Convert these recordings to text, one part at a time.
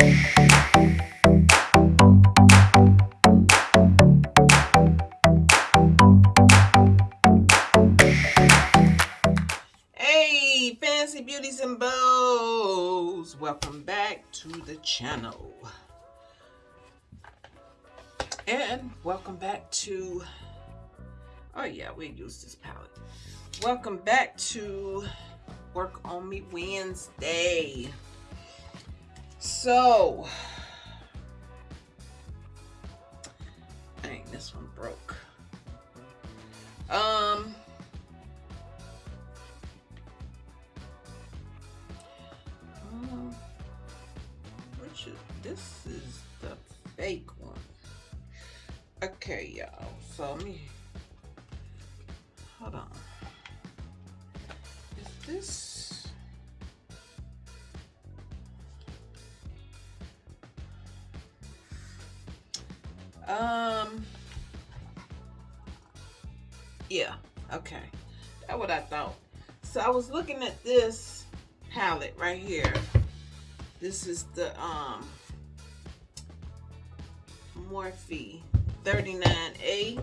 Hey, fancy beauties and bows, welcome back to the channel. And welcome back to, oh yeah, we use this palette. Welcome back to Work On Me Wednesday. So, dang, this one broke. Um, um, which is, this is the fake one. Okay, y'all. So let me hold on. Is this? Um. Yeah. Okay. That's what I thought. So I was looking at this palette right here. This is the um Morphe 39A.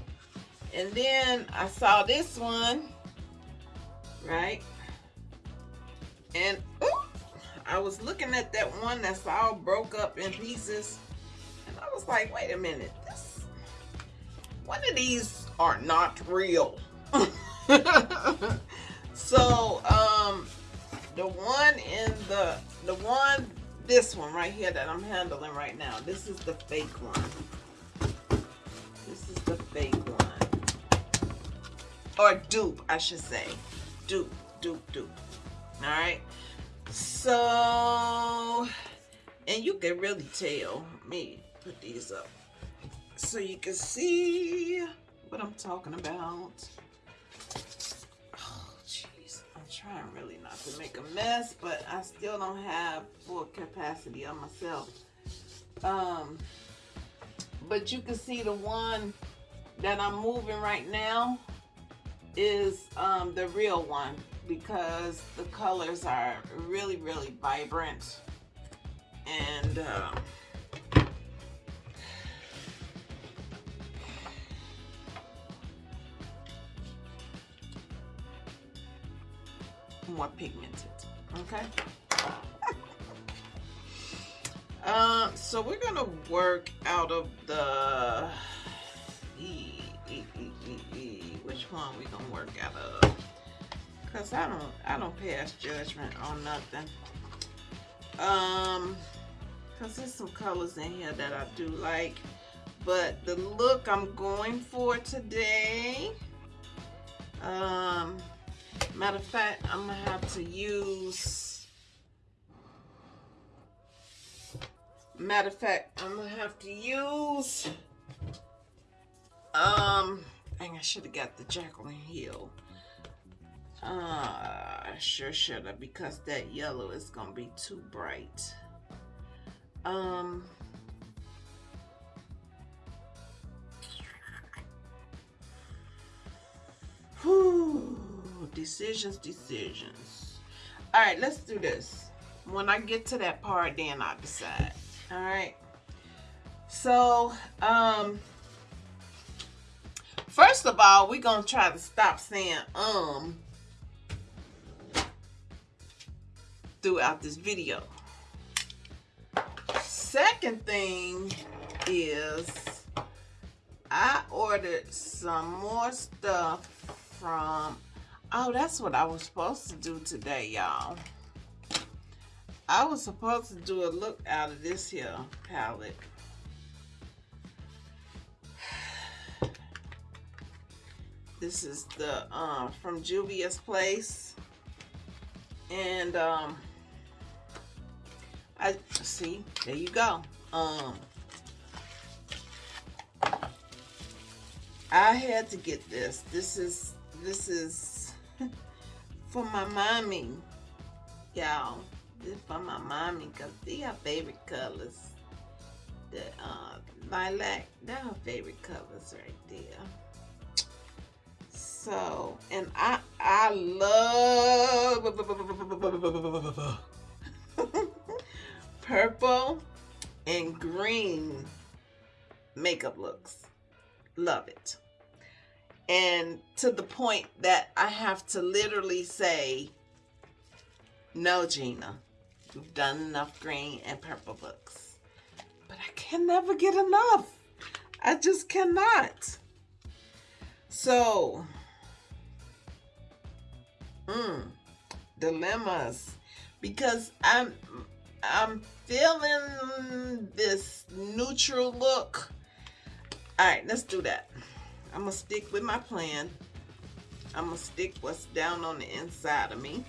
And then I saw this one, right? And ooh, I was looking at that one that's all broke up in pieces. Was like, wait a minute, this one of these are not real. so um the one in the the one this one right here that I'm handling right now, this is the fake one. This is the fake one. Or dupe, I should say. Dupe, dupe, dupe. Alright. So, and you can really tell. me put these up. So you can see what I'm talking about. Oh, jeez. I'm trying really not to make a mess, but I still don't have full capacity on myself. Um, but you can see the one that I'm moving right now is um, the real one because the colors are really, really vibrant. And um, more pigmented, okay? Uh, so we're gonna work out of the e, e, e, which one we gonna work out of? Cause I don't I don't pass judgment on nothing. Um, cause there's some colors in here that I do like, but the look I'm going for today. Um, matter of fact, I'm gonna have to use Matter of fact, I'm gonna have to use, um, dang, I should have got the Jaclyn Hill. Uh, I sure should have because that yellow is gonna be too bright. Um, whew, decisions, decisions. All right, let's do this. When I get to that part, then I'll decide all right so um first of all we're gonna try to stop saying um throughout this video second thing is I ordered some more stuff from oh that's what I was supposed to do today y'all I was supposed to do a look out of this here palette. This is the um, from Juvia's Place. And um, I see, there you go. Um, I had to get this. This is this is for my mommy, y'all. This for my mommy because these her favorite colors. The uh, lilac, they're her favorite colors right there. So, and I I love purple and green makeup looks. Love it. And to the point that I have to literally say, no, Gina, you've done enough green and purple looks. But I can never get enough. I just cannot. So, mm, dilemmas. Because I'm I'm feeling this neutral look. All right, let's do that. I'm gonna stick with my plan. I'm gonna stick what's down on the inside of me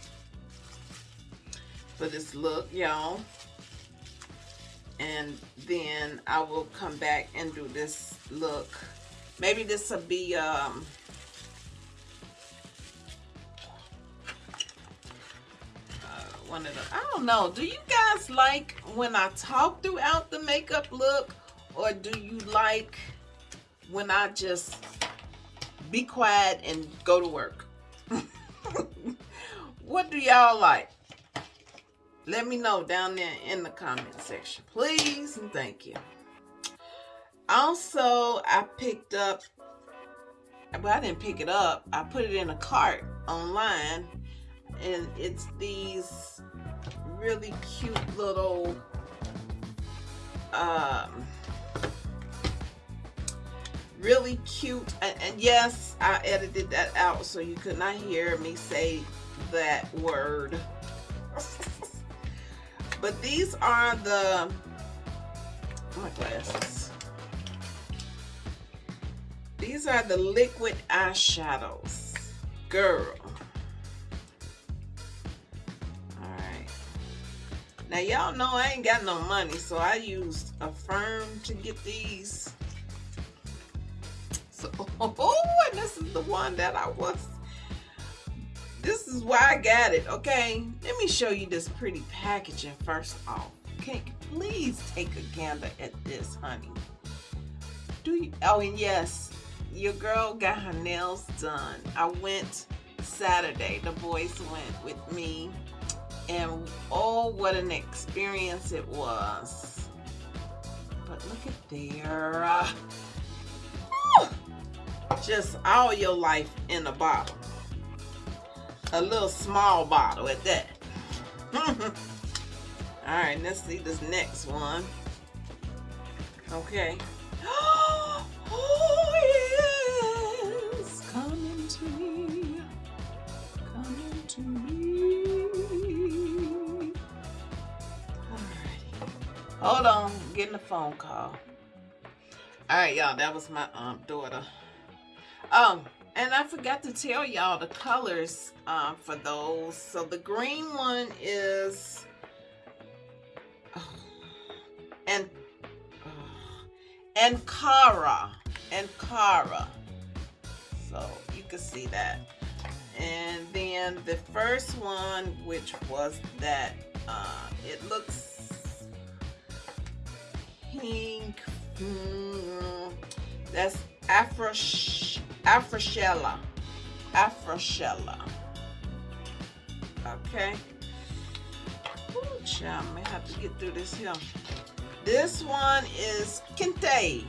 for this look, y'all. And then I will come back and do this look. Maybe this will be um, one of the I don't know. Do you guys like when I talk throughout the makeup look or do you like when I just be quiet and go to work? what do y'all like? Let me know down there in the comment section, please and thank you. Also, I picked up, but I didn't pick it up. I put it in a cart online and it's these really cute little um really cute and, and, yes I edited that out so you could not hear me say that word. But these are the my glasses. These are the liquid eyeshadows. Girl. All right Now y'all know I ain't got no money, so I used Affirm to get these. So, oh, and this is the one that I was. This is why I got it, okay? Let me show you this pretty packaging first off. Okay, please take a gander at this, honey. Do you? Oh, and yes, your girl got her nails done. I went Saturday. The boys went with me and oh what an experience it was but look at there uh, just all your life in a bottle. A little small bottle at that. All right let's see this next one. Okay. Oh yes. Coming to me. Coming to me. Hold on, getting a phone call. All right, y'all, that was my um daughter. Um, and I forgot to tell y'all the colors um for those. So the green one is oh, and oh, Ankara and Cara. So you can see that. And then the first one, which was that uh, it looks pink. Mm, that's Afro Afroshella. Afroshella. Okay. Ooh, child, I may have to get through this here. This one is Kente.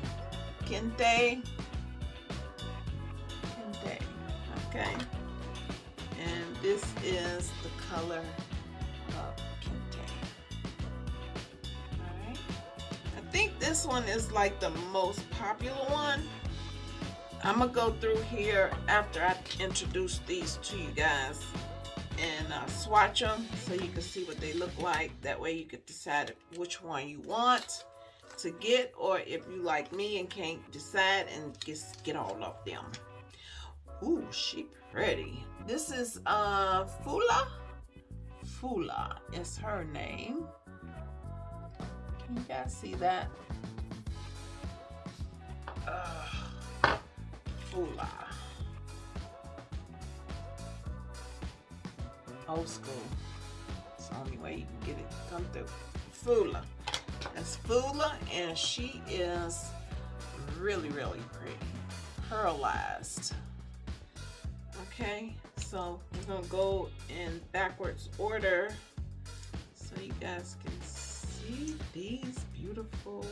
Kente. Kente. Okay. And this is the color of Kente. Alright. I think this one is like the most popular one. I'm gonna go through here after I introduce these to you guys and uh, swatch them so you can see what they look like. That way you can decide which one you want to get or if you like me and can't decide and just get all of them. Ooh, she pretty. This is uh Fula. Fula is her name. Can you guys see that? Uh, Fula. Old school. It's the only way you can get it come through. Fula. That's Fula, and she is really, really pretty. Pearlized. Okay, so we're gonna go in backwards order so you guys can see these beautiful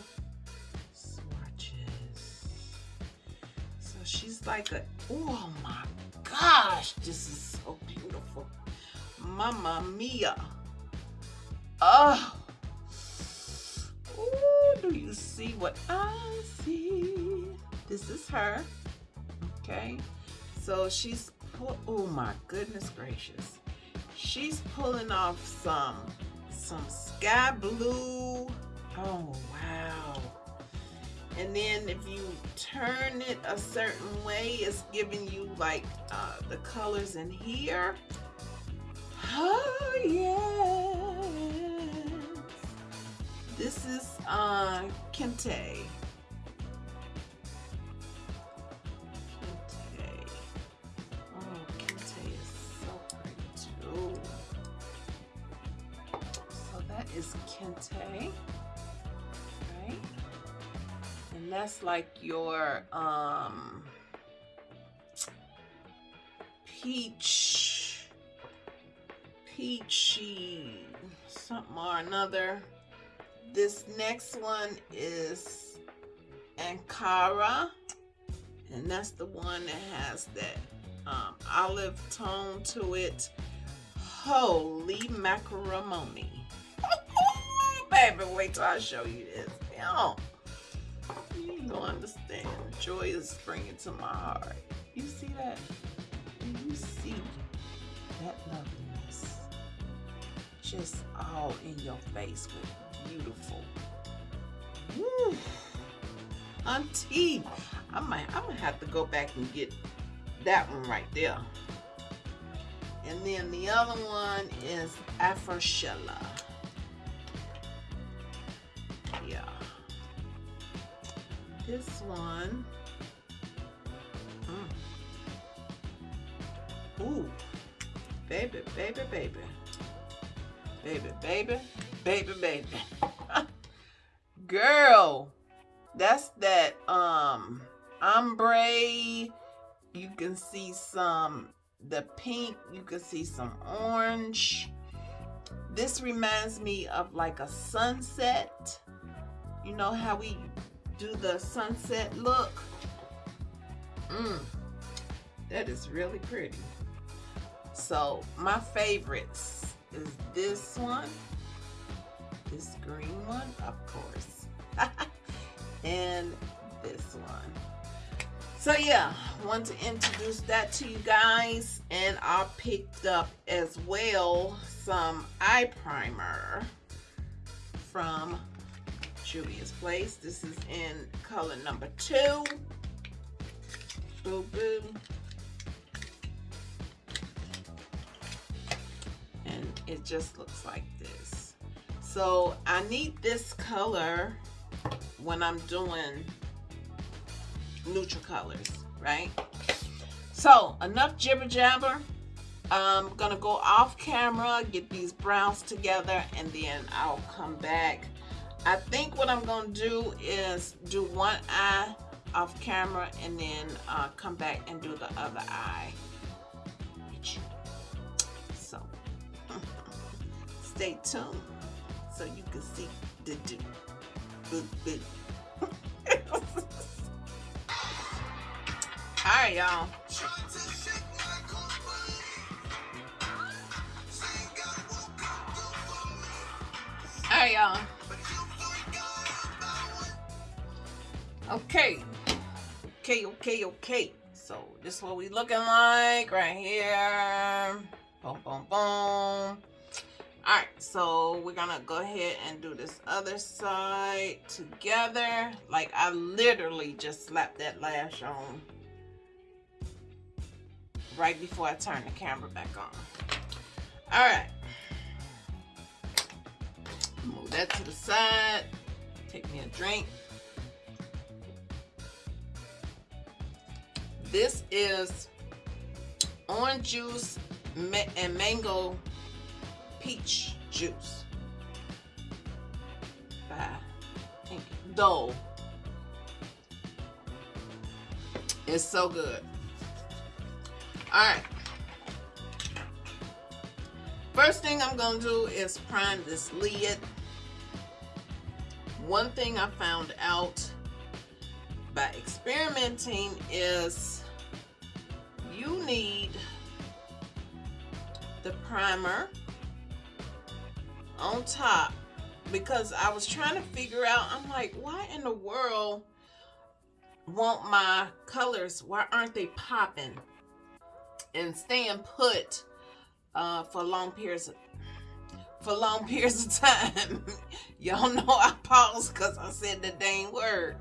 she's like a, oh my gosh, this is so beautiful. Mama mia. Oh. Ooh, do you see what I see? This is her. Okay. So she's, oh my goodness gracious. She's pulling off some, some sky blue. Oh, wow. And then if you turn it a certain way, it's giving you like uh, the colors in here. Oh, yes. This is uh, Kente. Kente. Oh, Kente is so pretty too. So that is Kente. And that's like your um peach peachy something or another. This next one is Ankara, and that's the one that has that um, olive tone to it. Holy macaroni. Baby, wait till I show you this. Yo, you don't understand. Joy is springing to my heart. You see that? You see that loveliness? Just all in your face with beautiful. Woo. Auntie, I might, I'm gonna have to go back and get that one right there. And then the other one is Afroshella. This one. Mm. Ooh. Baby, baby, baby. Baby, baby, baby, baby. Girl, that's that um ombre. You can see some the pink, you can see some orange. This reminds me of like a sunset. You know how we do the sunset look? Mmm, that is really pretty. So my favorites is this one, this green one, of course, and this one. So yeah, want to introduce that to you guys, and I picked up as well some eye primer from Juvia's Place. This is in color number two. Boo boo. And it just looks like this. So I need this color when I'm doing neutral colors, right? So enough jibber jabber. I'm gonna go off camera, get these browns together, and then I'll come back. I think what I'm gonna do is do one eye off camera and then uh, come back and do the other eye. So stay tuned so you can see the do. All right, y'all. All right, y'all. Okay. Okay, okay, okay. So this is what we looking like right here. Boom, boom, boom. Alright, so we're gonna go ahead and do this other side together. Like I literally just slapped that lash on right before I turn the camera back on. Alright. Move that to the side. Take me a drink. This is orange juice and mango peach juice by Dole. It's so good. All right. First thing I'm going to do is prime this lid one thing I found out by experimenting is you need the primer on top because I was trying to figure out I'm like why in the world won't my colors why aren't they popping? And staying put uh, for long periods of, for long periods of time. Y'all know I paused because I said the dang word.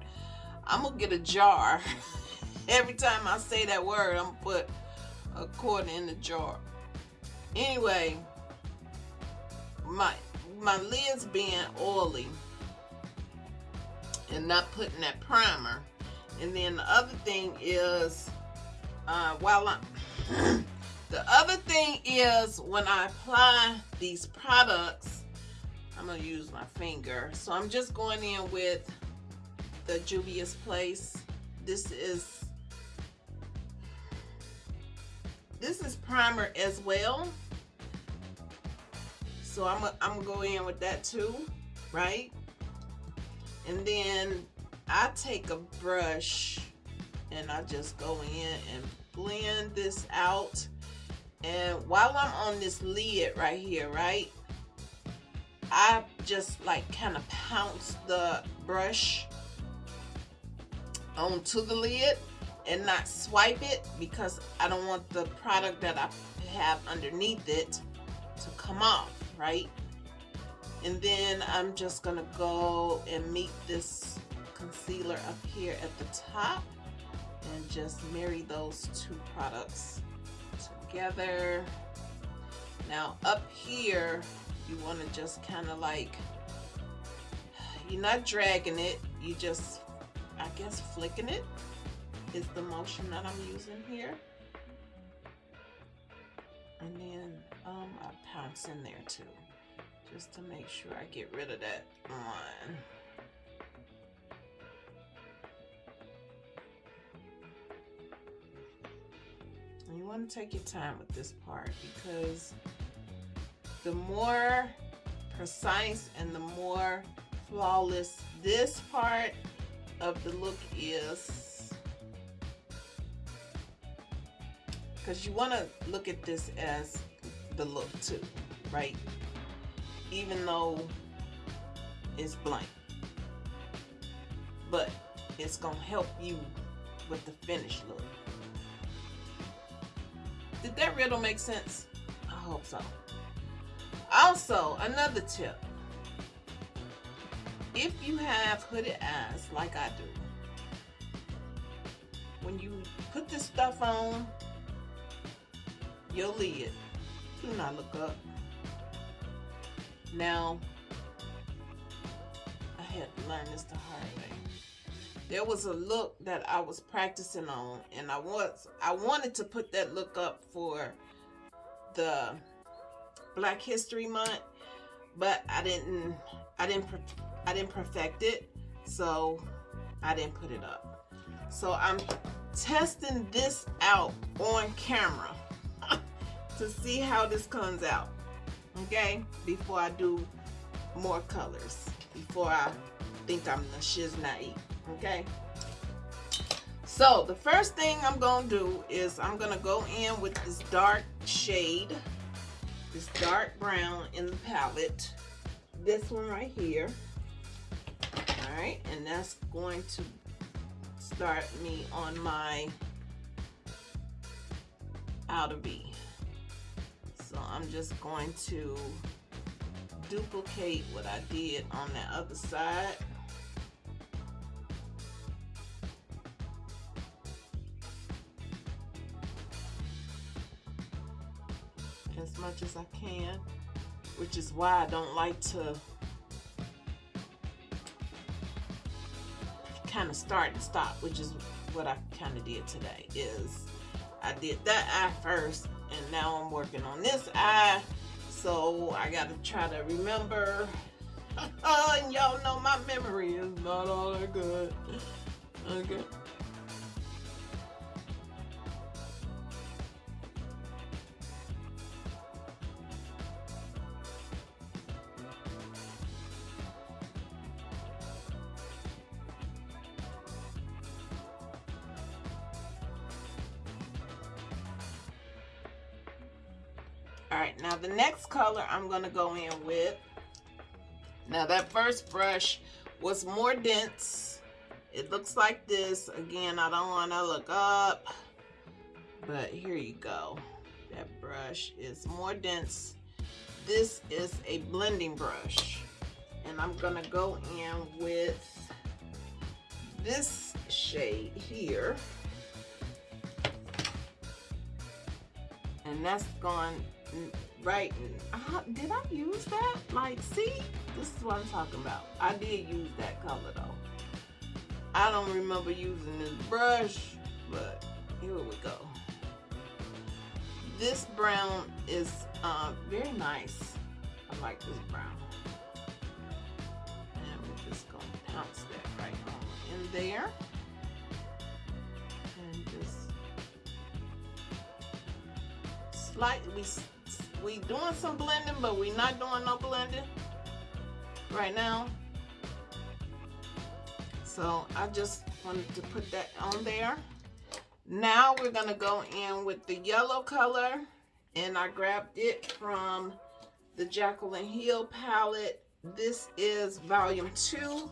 I'm gonna get a jar every time I say that word I'm put a quarter in the jar. Anyway my my lids being oily and not putting that primer. And then the other thing is uh, while I'm the other thing is when I apply these products I'm gonna use my finger. So I'm just going in with the Juvia's Place. This is this is primer as well so I'm gonna I'm go in with that too, right? And then I take a brush and I just go in and blend this out. And while I'm on this lid right here, right? I just like kind of pounce the brush onto the lid and not swipe it because I don't want the product that I have underneath it to come off right? And then I'm just gonna go and meet this concealer up here at the top and just marry those two products together. Now up here, you wanna just kind of like, you're not dragging it, you just, I guess, flicking it is the motion that I'm using here. And then um, I pounce in there too, just to make sure I get rid of that line. And you want to take your time with this part because the more precise and the more flawless this part of the look is because you want to look at this as the look too, right? Even though it's blank. But it's going to help you with the finished look. Did that riddle make sense? I hope so. Also, another tip. If you have hooded eyes like I do, when you put this stuff on, your lid. Do not look up. Now, I had to learn this the hard way. There was a look that I was practicing on, and I was I wanted to put that look up for the Black History Month, but I didn't I didn't I didn't perfect it, so I didn't put it up. So I'm testing this out on camera to see how this comes out okay? Before I do more colors before I think I'm the shiznai okay? So the first thing I'm gonna do is I'm gonna go in with this dark shade this dark brown in the palette. This one right here all right and that's going to start me on my outer V so I'm just going to duplicate what I did on the other side. As much as I can, which is why I don't like to kind of start and stop, which is what I kind of did today, is I did that eye first and now I'm working on this eye. So I gotta try to remember. And y'all know my memory is not all that good. Okay color I'm gonna go in with, now that first brush was more dense. It looks like this. Again, I don't wanna look up, but here you go. That brush is more dense. This is a blending brush. And I'm gonna go in with this shade here. And that's going right. Uh, did I use that? Like, see? This is what I'm talking about. I did use that color though. I don't remember using this brush, but here we go. This brown is uh, very nice. I like this brown. And we're just gonna pounce that right on in there. And just slightly, we doing some blending, but we not doing no blending right now. So I just wanted to put that on there. Now we're gonna go in with the yellow color and I grabbed it from the Jaclyn Hill palette. This is volume two.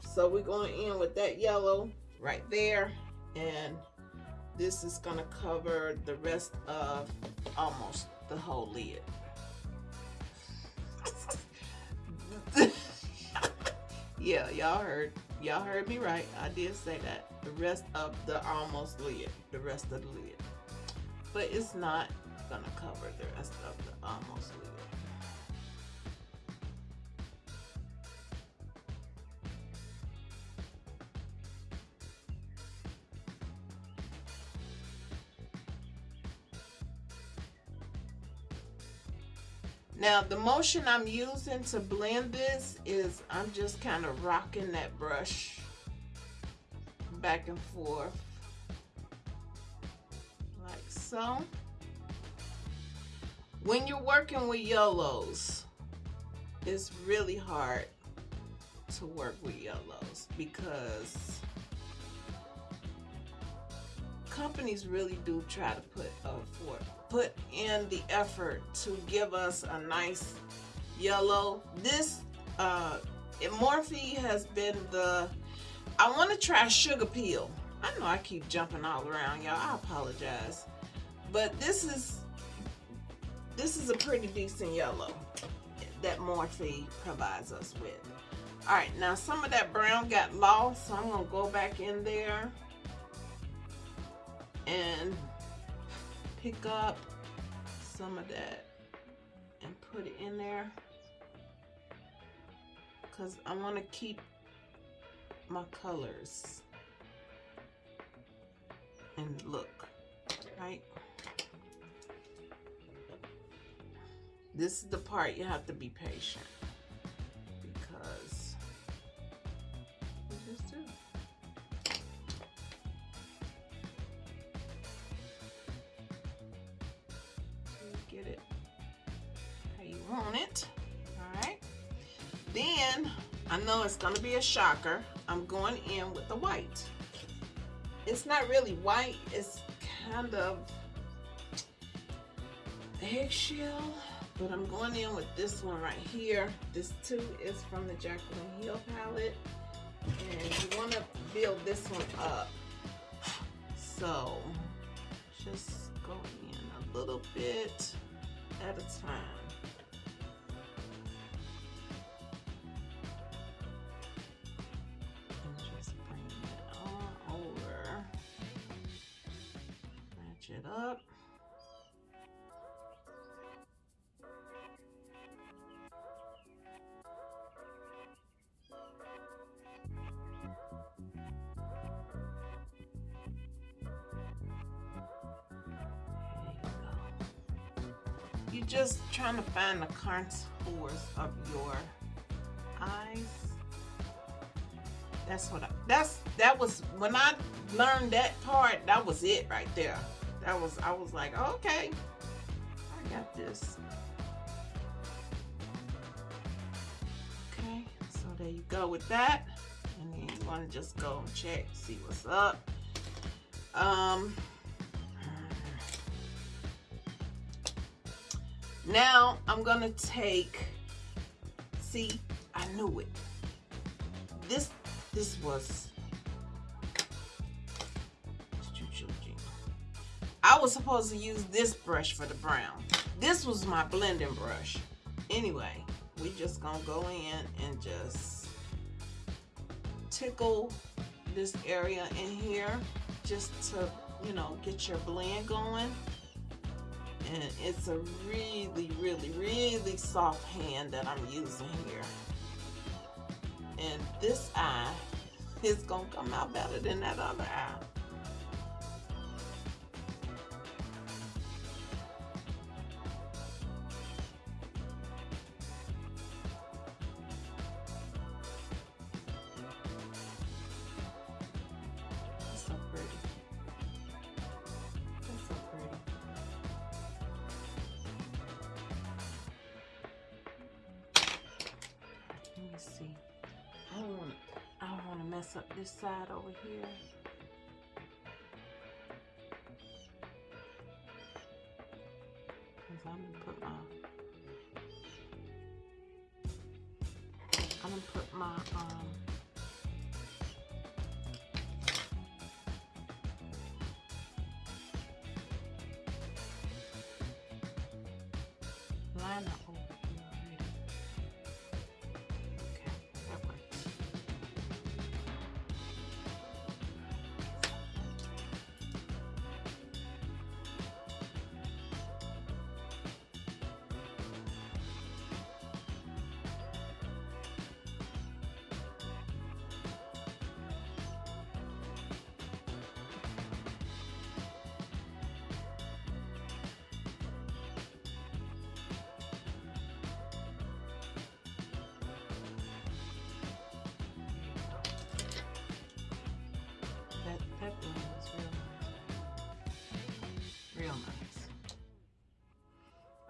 So we're going in with that yellow right there. And this is gonna cover the rest of almost the whole lid. yeah, y'all heard. Y'all heard me right. I did say that. The rest of the almost lid. The rest of the lid. But it's not gonna cover the rest of the almost lid. Now the motion I'm using to blend this is I'm just kind of rocking that brush back and forth like so. When you're working with yellows, it's really hard to work with yellows because companies really do try to put for, put in the effort to give us a nice yellow. This uh, Morphe has been the, I want to try Sugarpill. I know I keep jumping all around, y'all. I apologize. But this is, this is a pretty decent yellow that Morphe provides us with. All right, now some of that brown got lost, so I'm gonna go back in there and pick up some of that and put it in there. Because I want to keep my colors and look right? This is the part you have to be patient to be a shocker. I'm going in with the white. It's not really white. It's kind of eggshell. But I'm going in with this one right here. This too is from the Jaclyn Hill palette. And you want to build this one up. So, just go in a little bit at a time. Just trying to find the contours of your eyes. That's what I, that's, that was, when I learned that part, that was it right there that was I was like, okay, I got this. Okay, so there you go with that. And then you want to just go and check, see what's up. Um, Now I'm gonna take, see, I knew it. This, this was, I was supposed to use this brush for the brown. This was my blending brush. Anyway, we just gonna go in and just tickle this area in here just to, you know, get your blend going and it's a really really really soft hand that I'm using here. And this eye is gonna come out better than that other eye um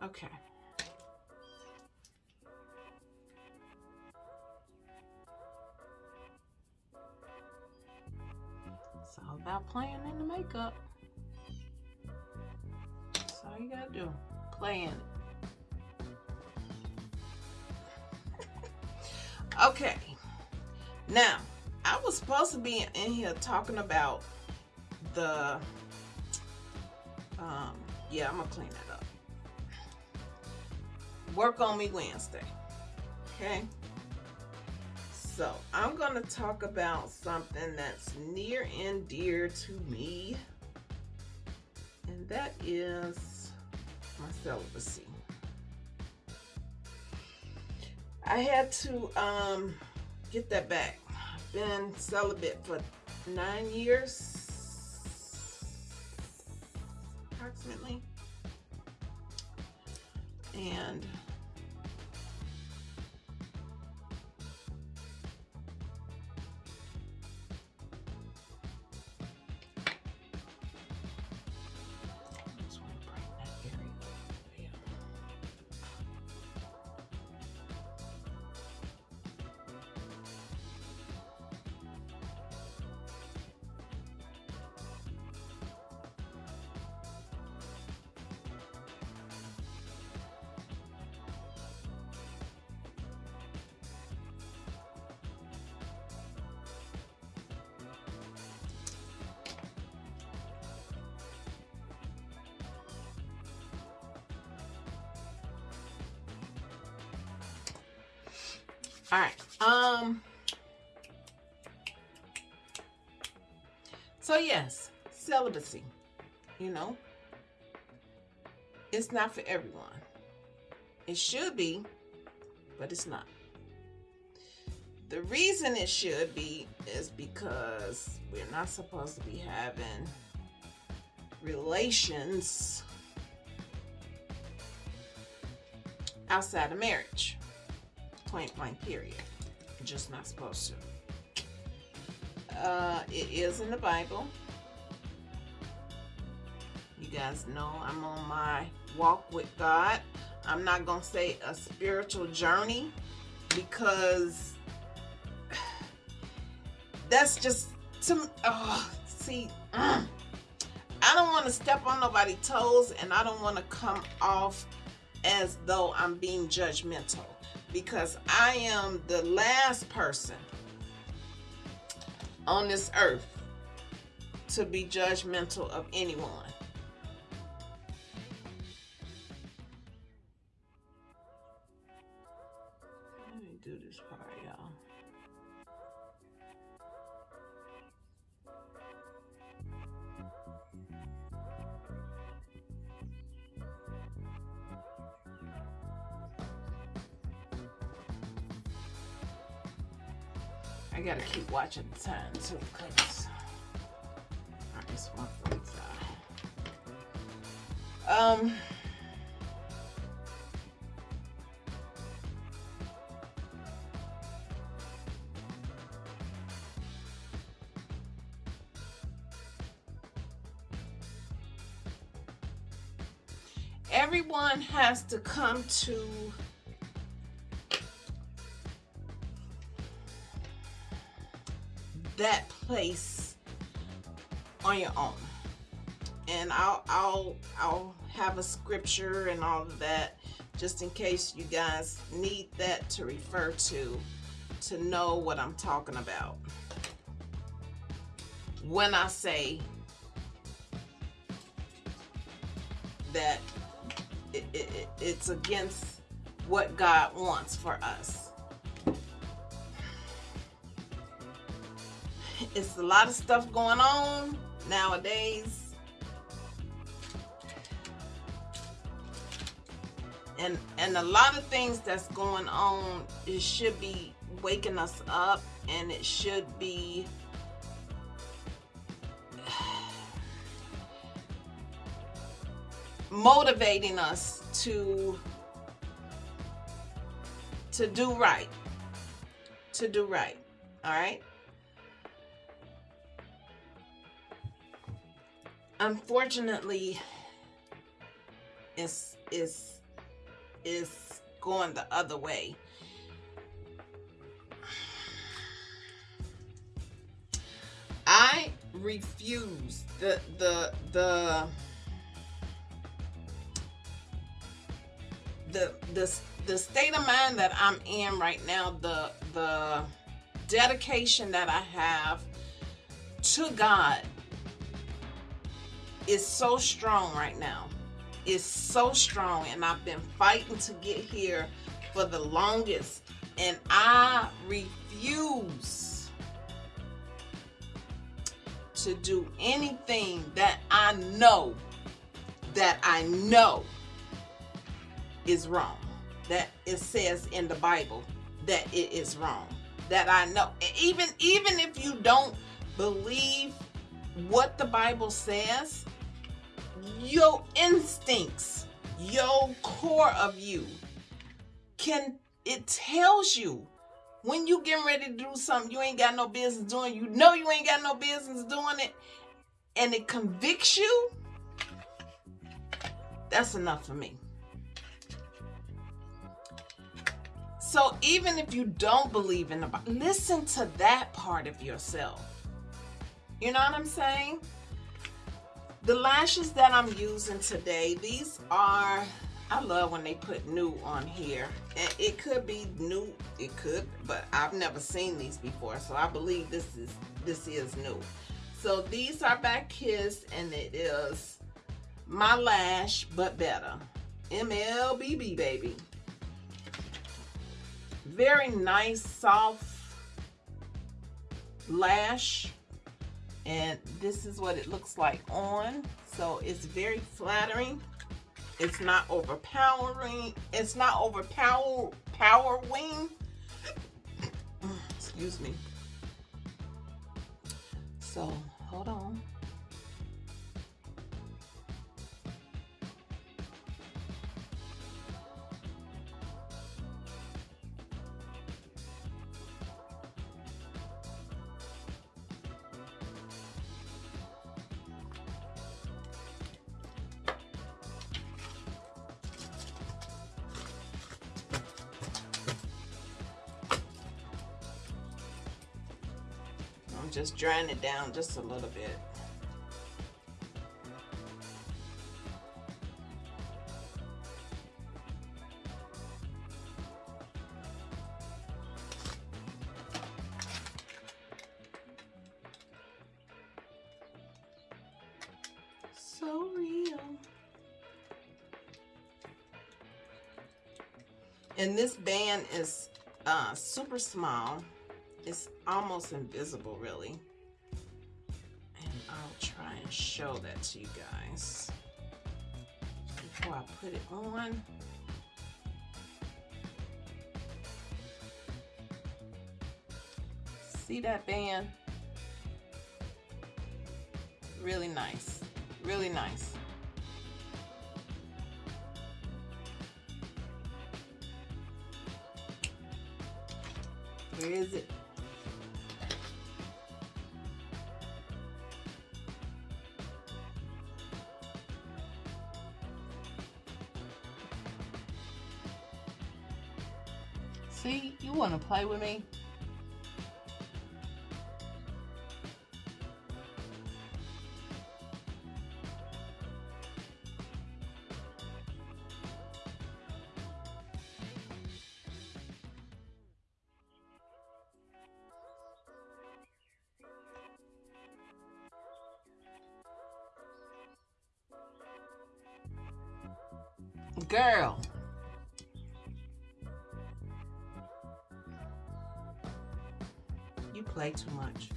Okay. It's all about playing in the makeup. That's all you gotta do. Play in it. okay. Now, I was supposed to be in here talking about the um yeah, I'm gonna clean work on me Wednesday. Okay. So I'm going to talk about something that's near and dear to me. And that is my celibacy. I had to um, get that back. I've been celibate for nine years, approximately. And not for everyone. It should be, but it's not. The reason it should be is because we're not supposed to be having relations outside of marriage point blank period. just not supposed to. Uh, it is in the Bible. You guys know I'm on my walk with God. I'm not going to say a spiritual journey because that's just to oh, see mm. I don't want to step on nobody's toes and I don't want to come off as though I'm being judgmental because I am the last person on this earth to be judgmental of anyone. Do this part, y'all. I gotta keep watching the time too, cause alright, it's one forty-five. Um. Has to come to that place on your own. And I'll I'll I'll have a scripture and all of that just in case you guys need that to refer to to know what I'm talking about. When I say it's against what God wants for us. it's a lot of stuff going on nowadays. And and a lot of things that's going on it should be waking us up and it should be motivating us to to do right to do right all right? Unfortunately it's it's it's going the other way. I refuse the the the the the the state of mind that i'm in right now the the dedication that i have to god is so strong right now. It's so strong, and I've been fighting to get here for the longest, and I refuse to do anything that I know that I know is wrong. That it says in the Bible that it is wrong. That I know. Even even if you don't believe what the Bible says, your instincts, your core of you can it tells you when you getting ready to do something you ain't got no business doing, you know you ain't got no business doing it, and it convicts you, that's enough for me. So even if you don't believe in the Bible, listen to that part of yourself. You know what I'm saying? The lashes that I'm using today, these are, I love when they put new on here. And it could be new, it could, but I've never seen these before. So I believe this is, this is new. So these are by Kiss and it is My Lash But Better. MLBB baby. Very nice, soft lash. And this is what it looks like on. So it's very flattering. It's not overpowering. It's not overpower powering excuse me. So hold on drying it down just a little bit. So real. And this band is uh, super small. It's almost invisible, really. Show that to you guys before I put it on. See that band? Really nice. Really nice. Where is it? Play with me? Play too much.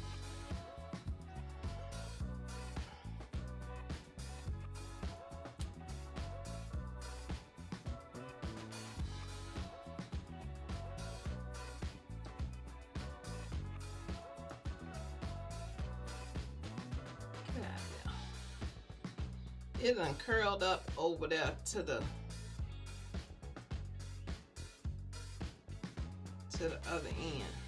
It done curled up over there to the to the other end.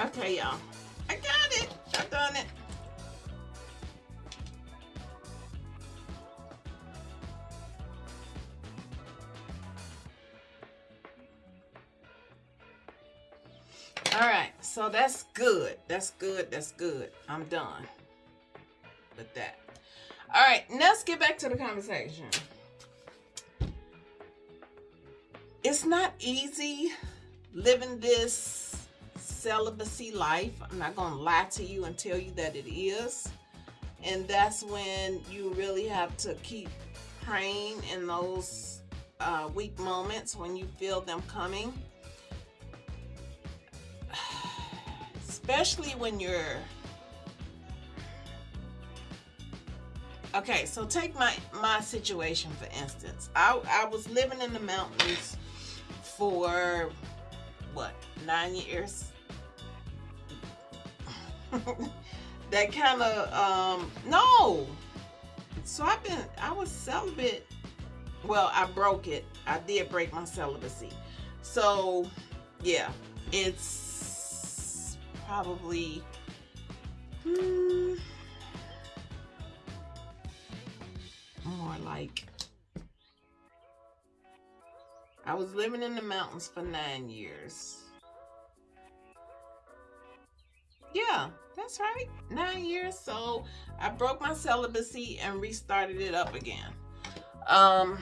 Okay, y'all. I got it. I done it. All right, so that's good. That's good. That's good. I'm done with that. All right, let's get back to the conversation. It's not easy living this celibacy life. I'm not going to lie to you and tell you that it is. And that's when you really have to keep praying in those uh, weak moments when you feel them coming. Especially when you're. Okay, so take my my situation for instance. I I was living in the mountains for what nine years that kind of um no. So i've been i was celibate well i broke it. I did break my celibacy. So yeah it's probably hmm, more like i was living in the mountains for nine years Yeah, that's right. Nine years. So I broke my celibacy and restarted it up again. Um,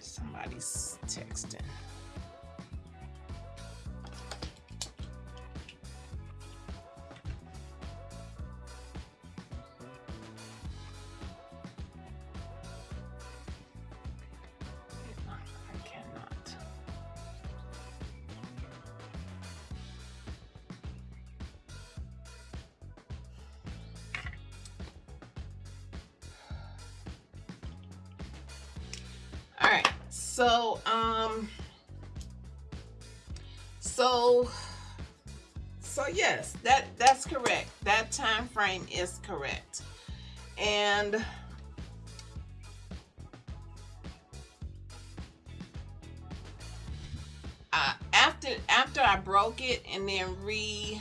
somebody's texting. Frame is correct. and uh, after after I broke it and then re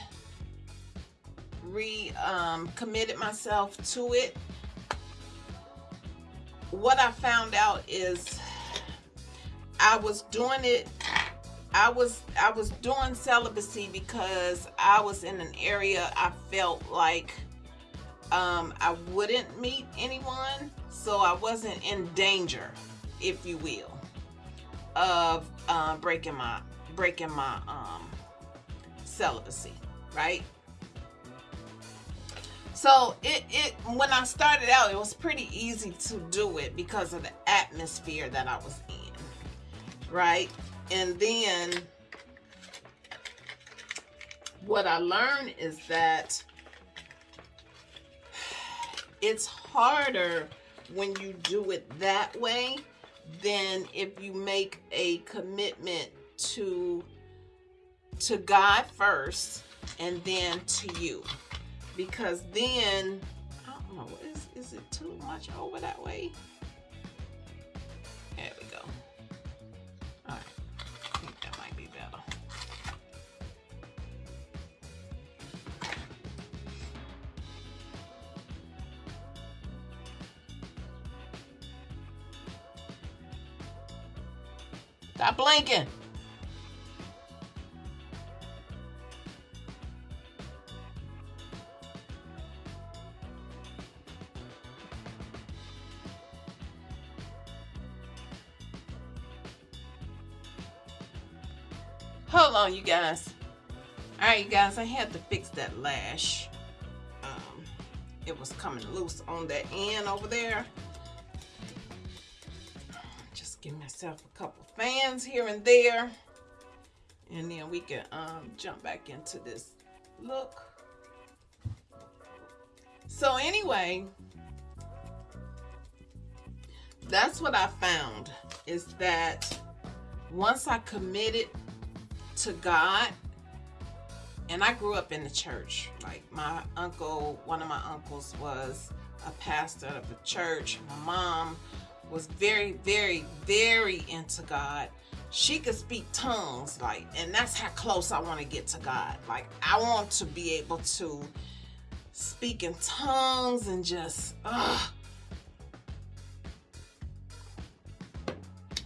re um, committed myself to it, what I found out is I was doing it I was I was doing celibacy because I was in an area I felt like um, I wouldn't meet anyone, so I wasn't in danger, if you will, of uh, breaking my breaking my um, celibacy, right? So it it when I started out, it was pretty easy to do it because of the atmosphere that I was in, right? And then what I learned is that it's harder when you do it that way than if you make a commitment to to God first and then to you. Because then I don't know is is it too much over that way Stop blinking. Hold on, you guys. All right, you guys, I had to fix that lash. Um, it was coming loose on that end over there. Just give myself a couple fans here and there. And then we can um, jump back into this look. So anyway, that's what I found is that once I committed to God, and I grew up in the church. Like my uncle, one of my uncles was a pastor of a church. My mom was very, very, very into God. She could speak tongues, like, and that's how close I want to get to God. Like, I want to be able to speak in tongues and just,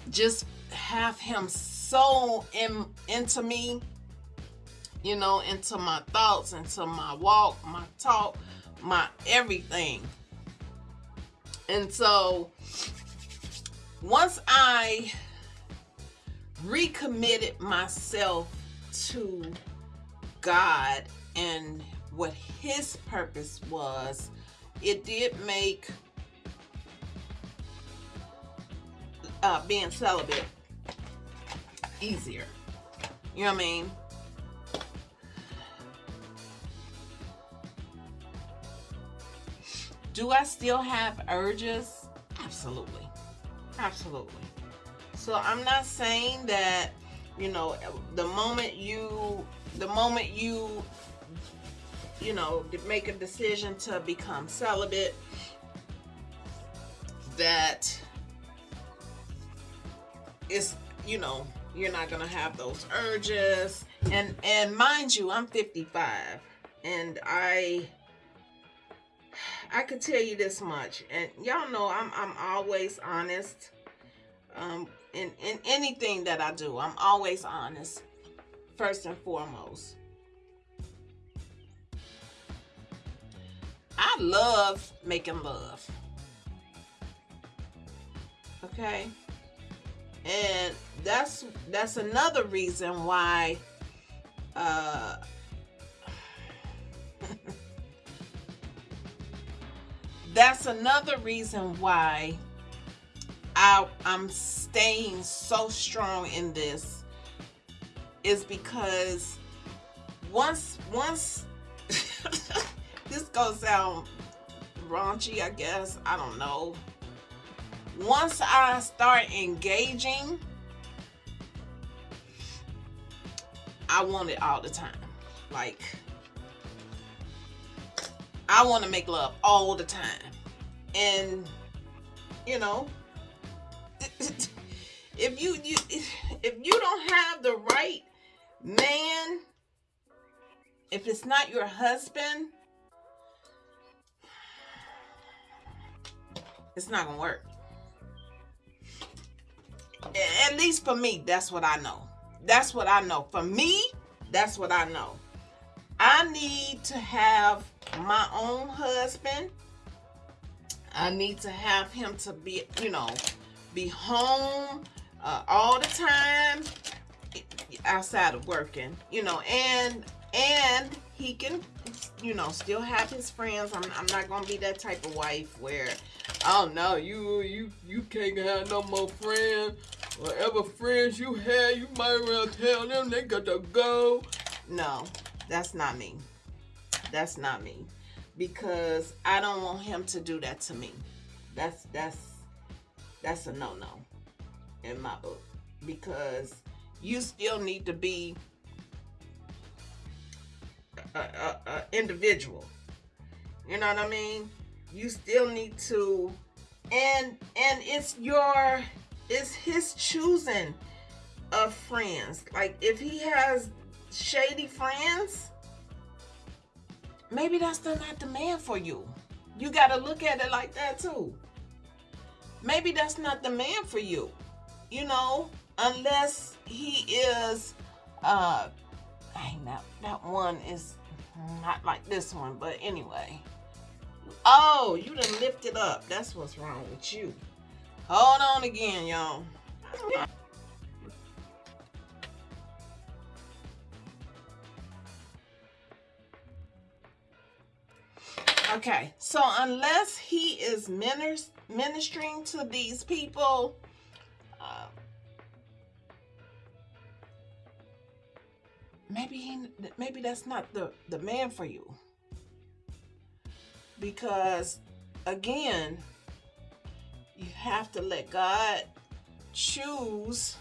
just have Him so in, into me, you know, into my thoughts, into my walk, my talk, my everything. And so once I recommitted myself to God and what his purpose was, it did make uh, being celibate easier. You know what I mean? Do I still have urges? Absolutely. Absolutely. So I'm not saying that, you know, the moment you, the moment you, you know, make a decision to become celibate, that it's, you know, you're not gonna have those urges. And and mind you, I'm 55, and I I could tell you this much, and y'all know I'm I'm always honest. Um, in in anything that I do, I'm always honest. First and foremost, I love making love. Okay, and that's that's another reason why. Uh, that's another reason why I, I'm staying so strong in this is because once once this goes out raunchy I guess I don't know. Once I start engaging I want it all the time. Like I want to make love all the time. and you know if you, you if you don't have the right man if it's not your husband it's not gonna work. At least for me that's what i know. That's what i know. For me that's what i know. I need to have my own husband I need to have him to be, you know, be home uh, all the time outside of working, you know, and and he can, you know, still have his friends. I'm, I'm not gonna be that type of wife where, oh no, you you you can't have no more friends. Whatever friends you had, you might as well tell them they got to go. No, that's not me. That's not me because I don't want him to do that to me. That's that's that's a no-no in my book because you still need to be a, a, a individual. You know what I mean? You still need to and and it's your it's his choosing of friends. Like if he has shady friends, maybe that's the, not the man for you. You got to look at it like that too. Maybe that's not the man for you. You know, unless he is uh dang that that one is not like this one, but anyway. Oh, you done lifted up. That's what's wrong with you. Hold on again, y'all. Okay, so unless he is ministering to these people, uh, maybe he, maybe that's not the the man for you. Because again, you have to let God choose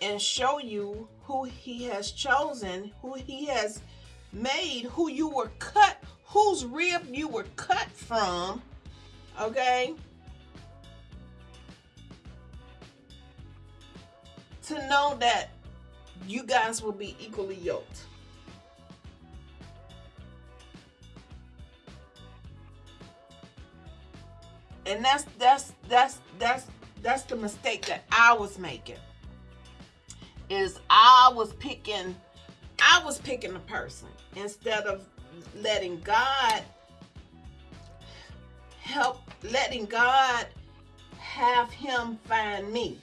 and show you who he has chosen, who he has made, who you were cut, whose rib you were cut from, okay? To know that you guys will be equally yoked. And that's that's that's that's that's the mistake that I was making. Is I was picking I was picking a person instead of letting God help, letting God have him find me.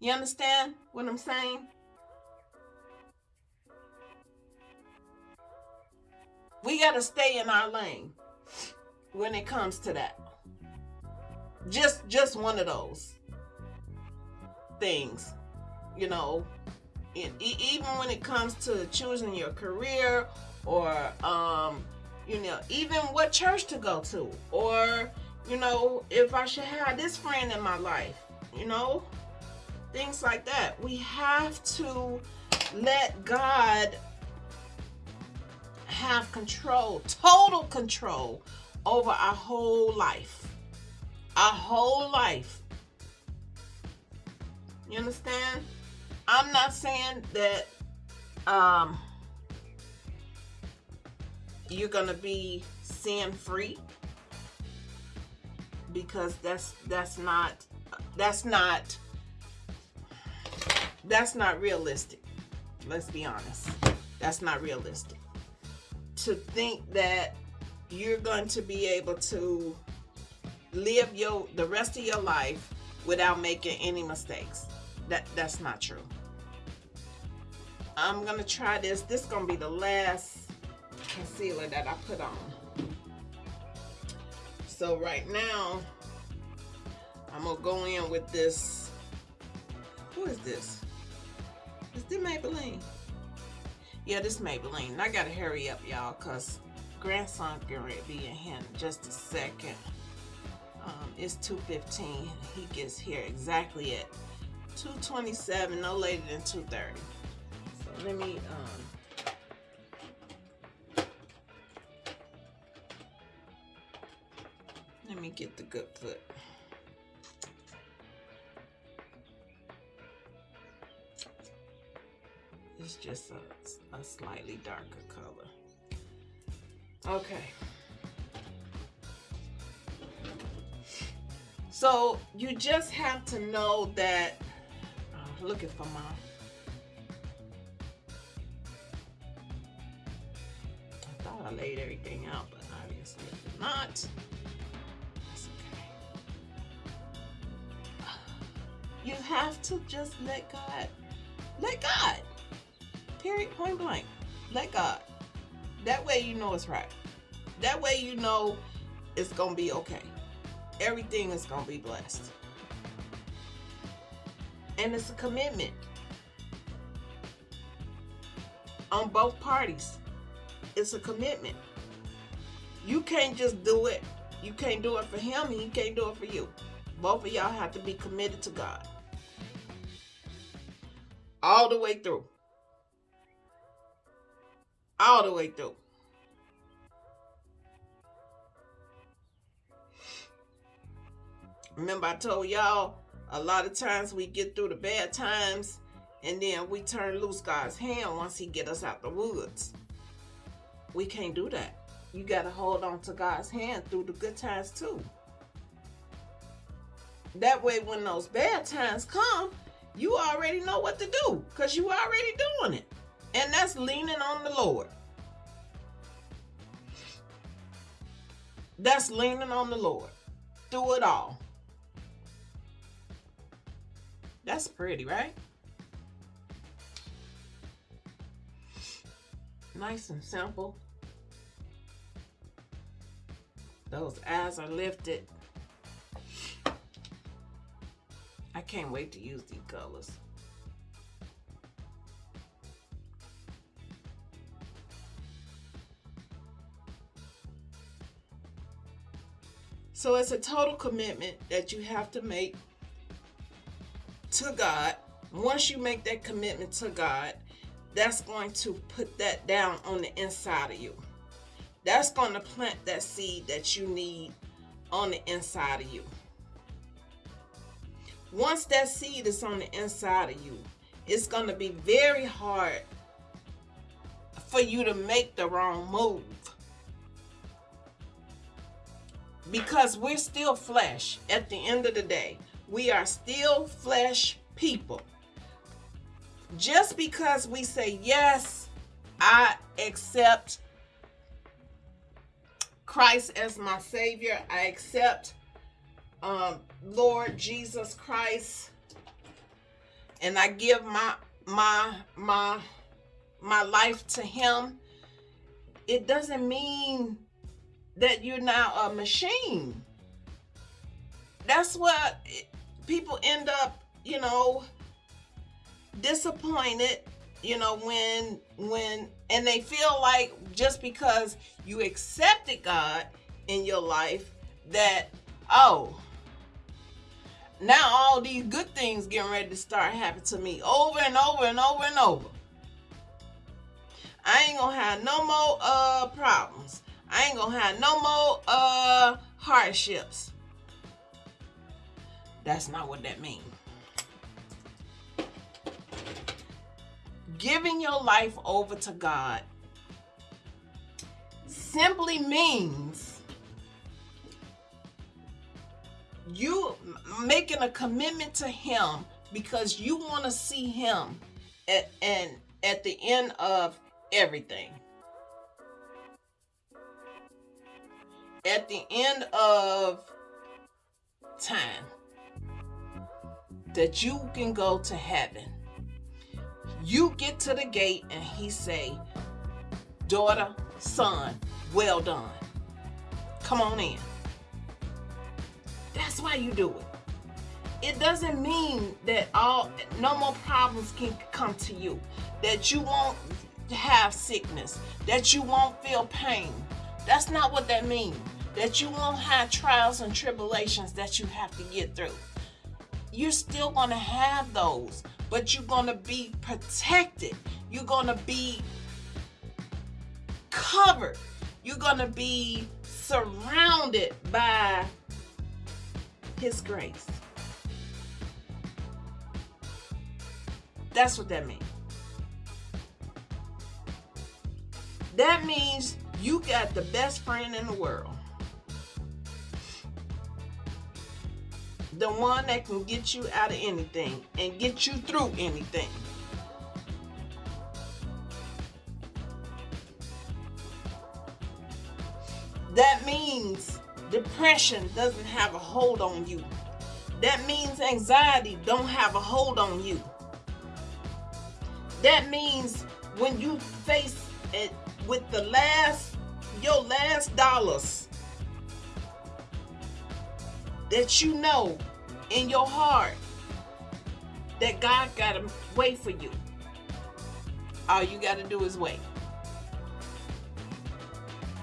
You understand what I'm saying? We got to stay in our lane when it comes to that. Just just one of those things, you know, even when it comes to choosing your career or um, you know even what church to go to or you know if i should have this friend in my life you know things like that. We have to let god have control total control over our whole life. Our whole life. You understand I'm not saying that um, you're gonna be sin free because that's that's not that's not that's not realistic. Let's be honest. That's not realistic. To think that you're going to be able to live your the rest of your life without making any mistakes. That that's not true. I'm gonna try this. This is gonna be the last concealer that I put on. So right now, I'm gonna go in with this. Who is this? Is this Maybelline? Yeah, this Maybelline. I gotta hurry up, y'all, cause grandson to be in here in just a second. Um, it's 2.15. He gets here exactly at 2.27, no later than 2.30 So let me um Let me get the good foot. It's just a, a slightly darker color. Okay. So you just have to know that, looking for my, I thought I laid everything out, but obviously I did not. That's okay. You have to just let God, let God. Period, point blank. Let God. That way you know it's right. That way you know it's going to be okay. Everything is going to be blessed. And it's a commitment on both parties. It's a commitment. You can't just do it. You can't do it for him and he can't do it for you. Both of y'all have to be committed to God. All the way through all the way through. Remember, I told y'all a lot of times we get through the bad times and then we turn loose God's hand once He get us out the woods. We can't do that. You got to hold on to God's hand through the good times too. That way, when those bad times come, you already know what to do because you already doing it. And that's leaning on the Lord. That's leaning on the Lord through it all. That's pretty, right? Nice and simple. Those eyes are lifted. I can't wait to use these colors. So it's a total commitment that you have to make to God. Once you make that commitment to God, that's going to put that down on the inside of you. That's going to plant that seed that you need on the inside of you. Once that seed is on the inside of you, it's going to be very hard for you to make the wrong move because we're still flesh at the end of the day. We are still flesh people. Just because we say, yes, I accept Christ as my Savior, I accept um, Lord Jesus Christ, and I give my my my my life to Him. It doesn't mean that you're now a machine. That's what people end up, you know, disappointed, you know, when when and they feel like just because you accepted God in your life that oh, now all these good things getting ready to start happening to me over and over and over and over. I ain't gonna have no more uh problems. I ain't gonna have no more uh hardships. That's not what that means. Giving your life over to God simply means you making a commitment to him because you want to see him at, and at the end of everything. at the end of time that you can go to heaven. You get to the gate and he say daughter son well done. Come on in. That's why you do it. It doesn't mean that all no more problems can come to you that you won't have sickness that you won't feel pain. That's not what that means. That you won't have trials and tribulations that you have to get through. You're still going to have those, but you're going to be protected. You're going to be covered. You're going to be surrounded by His grace. That's what that means. That means you got the best friend in the world. The one that can get you out of anything and get you through anything. That means depression doesn't have a hold on you. That means anxiety don't have a hold on you. That means when you face it with the last your last dollars that you know in your heart that God got a way for you. All you got to do is wait.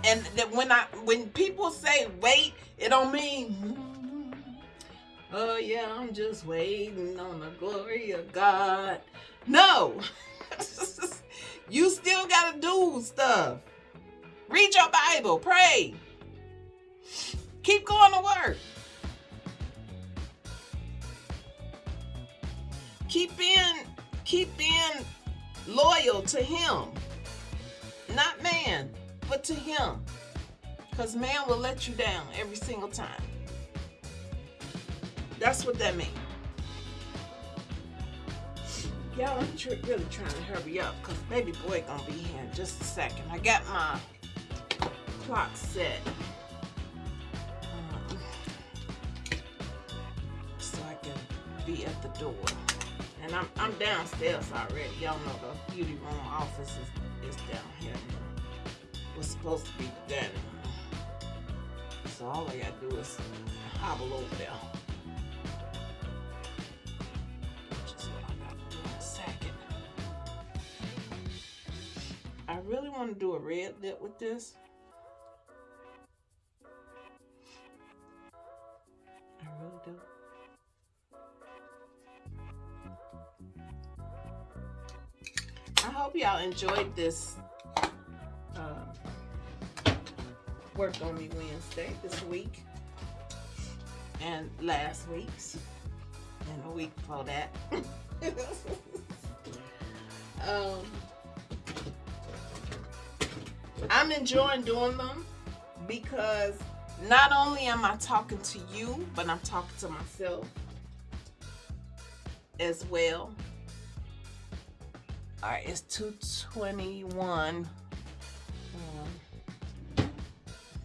And that when I when people say wait, it don't mean mm, oh yeah, I'm just waiting on the glory of God. No. you still got to do stuff. Read your Bible, pray. Keep going to work. Keep being keep being loyal to him. Not man, but to him. Cuz man will let you down every single time. That's what that means. Y'all, I'm tr really trying to hurry up because baby boy gonna be here in just a second. I got my clock set. Um, so I can be at the door. And I'm, I'm downstairs already. Y'all know the beauty room office is, is down here. Was supposed to be room. So all I gotta do is hobble over there. I really want to do a red lip with this. I really do. Hope y'all enjoyed this uh, Work On Me Wednesday this week and last week's and a week before that. um, I'm enjoying doing them because not only am I talking to you, but I'm talking to myself as well. All right, it's 221. Um, trying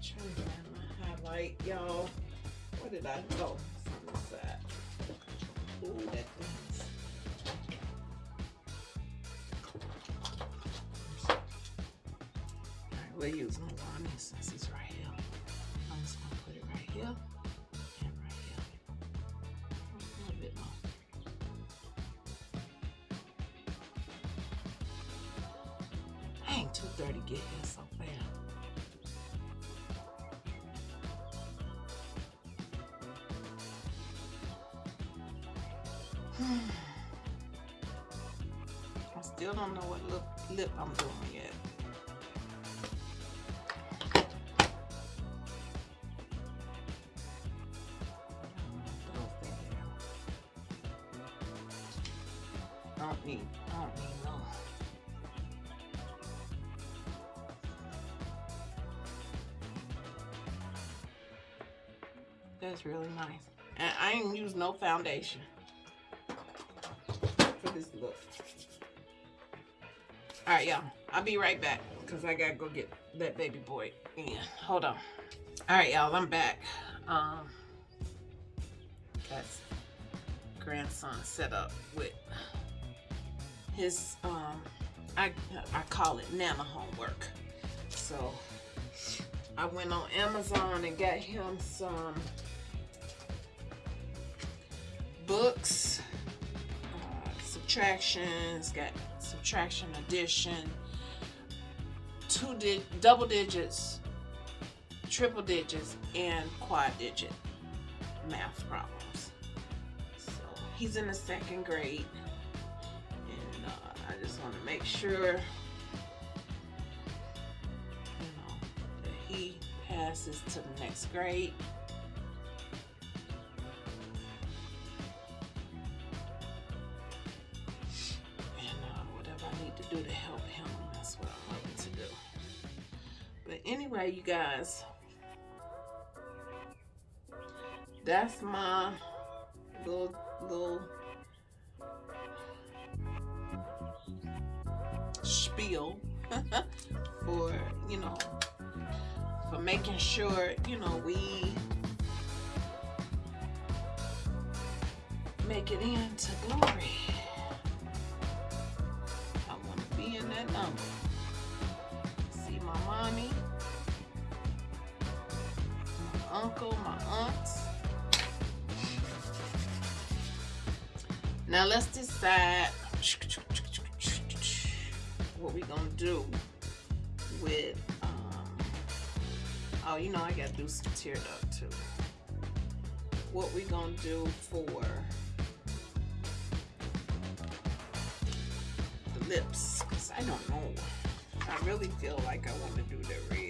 to find my highlight, y'all. Where did I go? Ooh, that thing's we're using one since it's right here. I'm just gonna put it right here I still don't know what lip, lip I'm doing yet. That's really nice. And I ain't use no foundation for this look. All right, y'all. I'll be right back because I gotta go get that baby boy in. Hold on. All right, y'all. I'm back. Um, that's grandson set up with his um I I call it Nana homework. So I went on Amazon and got him some books, uh, subtractions, got subtraction addition, two di double digits, triple digits, and quad digit math problems. So he's in the second grade and I just want to make sure, you know, that he passes to the next grade. Guys, that's my little little spiel for you know for making sure you know we make it into glory. I want to be in that number. Now let's decide what we gonna do with um oh you know I gotta do some tear duct too. What we gonna do for the lips because I don't know. I really feel like I want to do the red.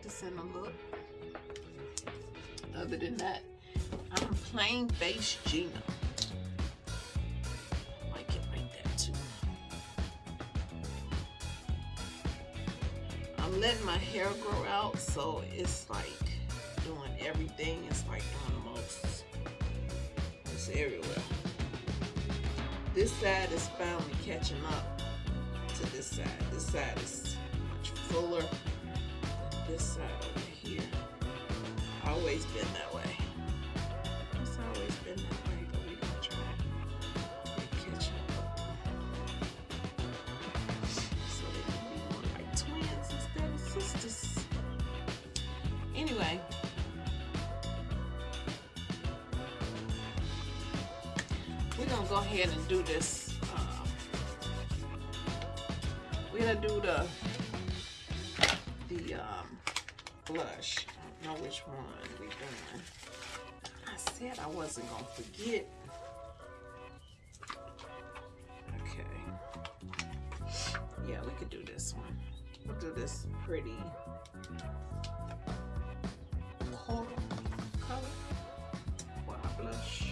Practicing a look. Other than that, I'm plain face Gina. That too. I'm letting my hair grow out, so it's like doing everything. It's like doing the most. It's everywhere. This side is finally catching up to this side. This side is much fuller this side over here. Always been that way. It's always been that way, but we gonna try to catch up. So they like twins instead of sisters. Anyway. We're gonna go ahead and do this. Wasn't gonna forget. Okay. Yeah, we could do this one. We'll do this pretty coral color our blush.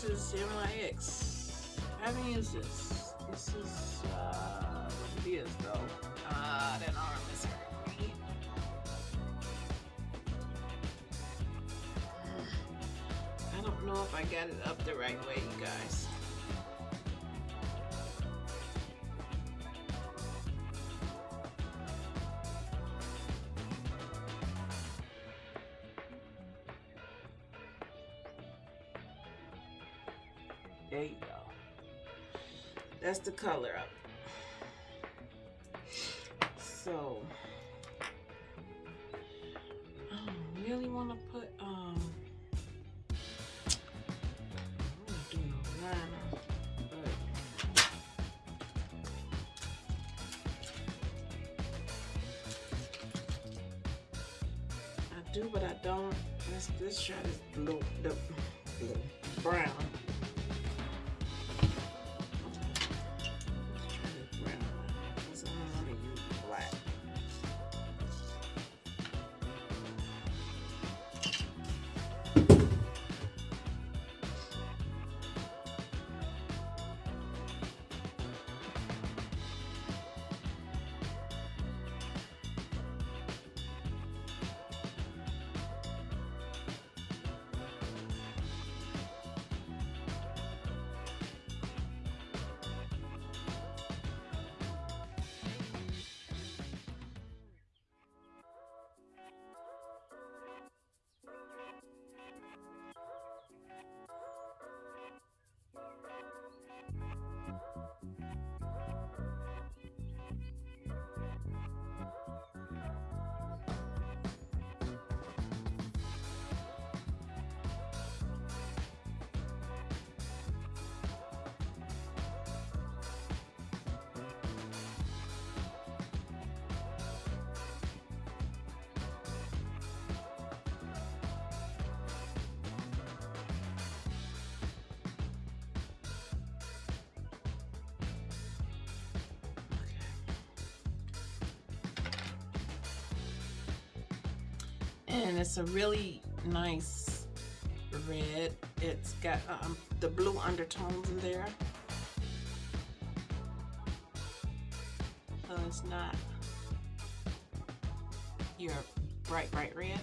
This is MIX. I haven't used this. This is uh, what it is though. Ah, that arm is. I don't know if I got it up the right way, you guys. There you go. That's the color of it. So, I don't really want to put, um, I do but I do, but I don't. Let's, let's try this blue, and it's a really nice red. It's got um, the blue undertones in there. So it's not your bright, bright red.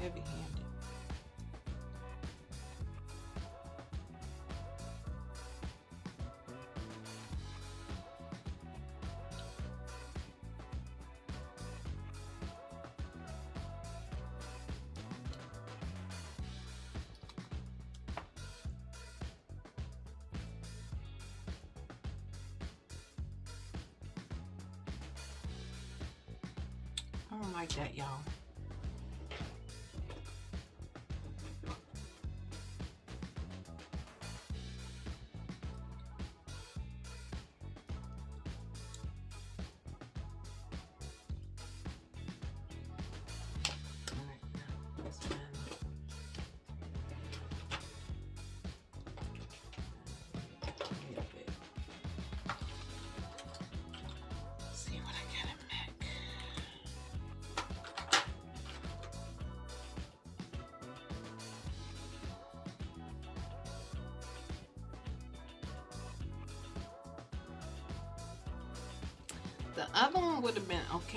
Heavy handed. I don't like that, y'all.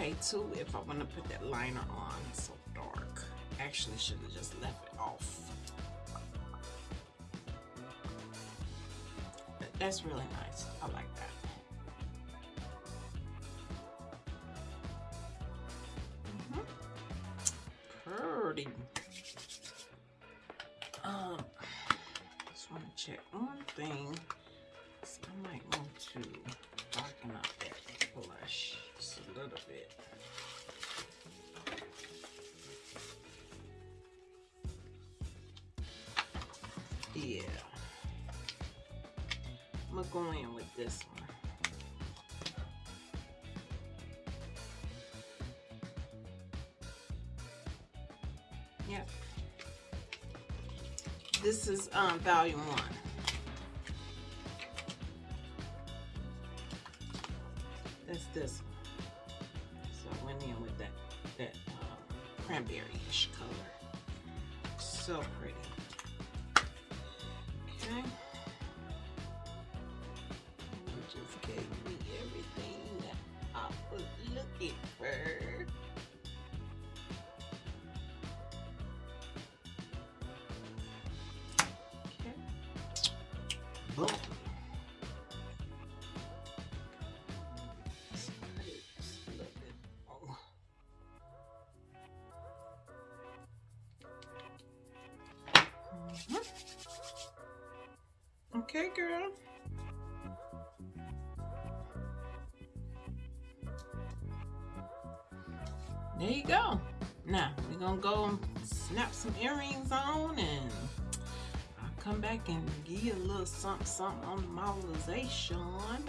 Okay too if I want to put that liner on. It's so dark. Actually, should have just left it off. But that's really nice. Yep. This is um, volume one. That's this one. Okay, girl. There you go. Now, we're going to go snap some earrings on and I'll come back and give you a little something, something on the modelization.